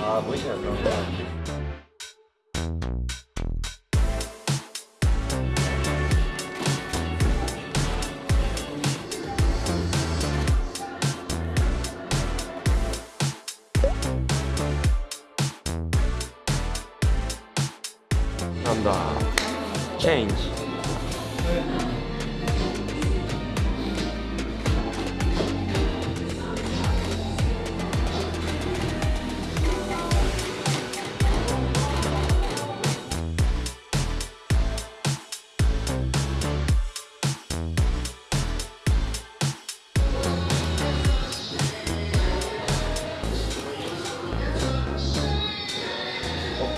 아 보이시나요 그런 거. 감사합니다. 체인지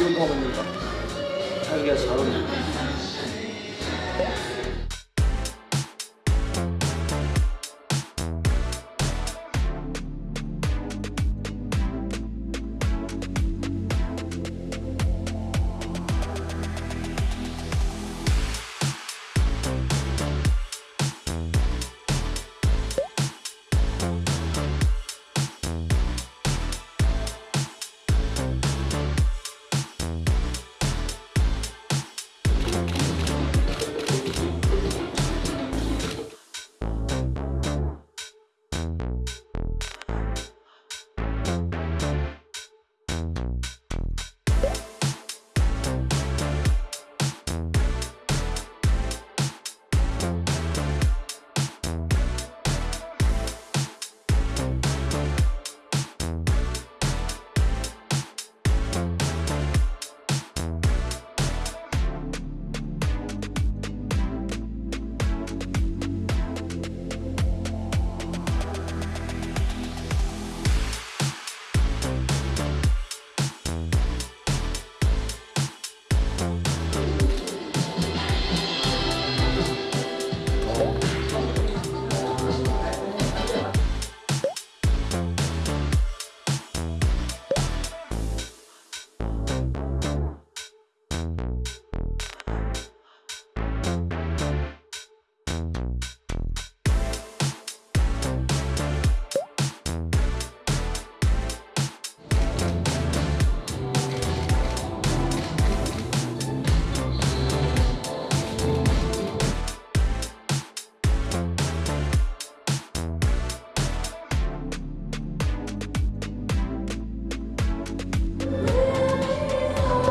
어깨 운동하고 있는가? 자기가 잘어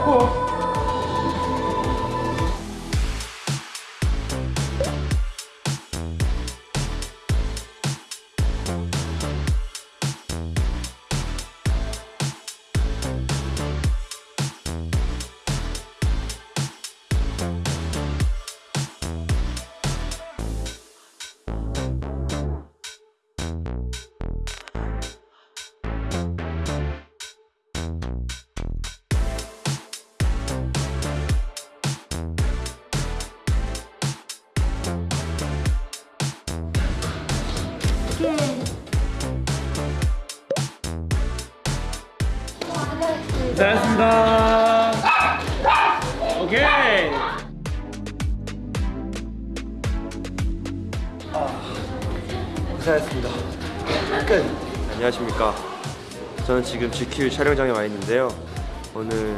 cool. 잘했습니다. 오케이. 고생했습니다. 끝. 안녕하십니까. 저는 지금 GQ 촬영장에 와 있는데요. 오늘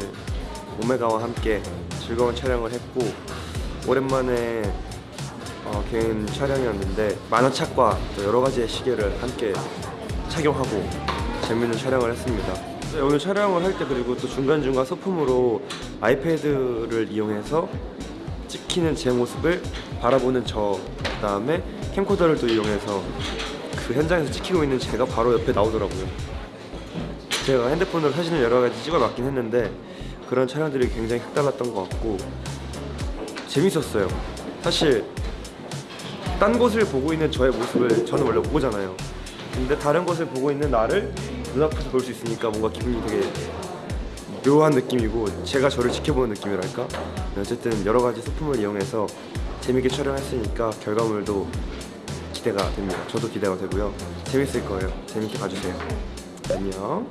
오메가와 함께 즐거운 촬영을 했고 오랜만에 어, 개인 촬영이었는데 만화책과 또 여러 가지의 시계를 함께 착용하고 재밌는 촬영을 했습니다. 네, 오늘 촬영을 할 때 그리고 또 중간중간 소품으로 아이패드를 이용해서 찍히는 제 모습을 바라보는 저 그다음에 캠코더를 또 이용해서 그 현장에서 찍히고 있는 제가 바로 옆에 나오더라고요. 제가 핸드폰으로 사진을 여러 가지 찍어놨긴 했는데 그런 촬영들이 굉장히 색달랐던 것 같고 재밌었어요. 사실 딴 곳을 보고 있는 저의 모습을 저는 원래 못 보잖아요. 근데 다른 곳을 보고 있는 나를 눈앞에서 볼 수 있으니까 뭔가 기분이 되게 묘한 느낌이고 제가 저를 지켜보는 느낌이랄까? 어쨌든 여러 가지 소품을 이용해서 재밌게 촬영했으니까 결과물도 기대가 됩니다. 저도 기대가 되고요. 재밌을 거예요. 재밌게 봐주세요. 안녕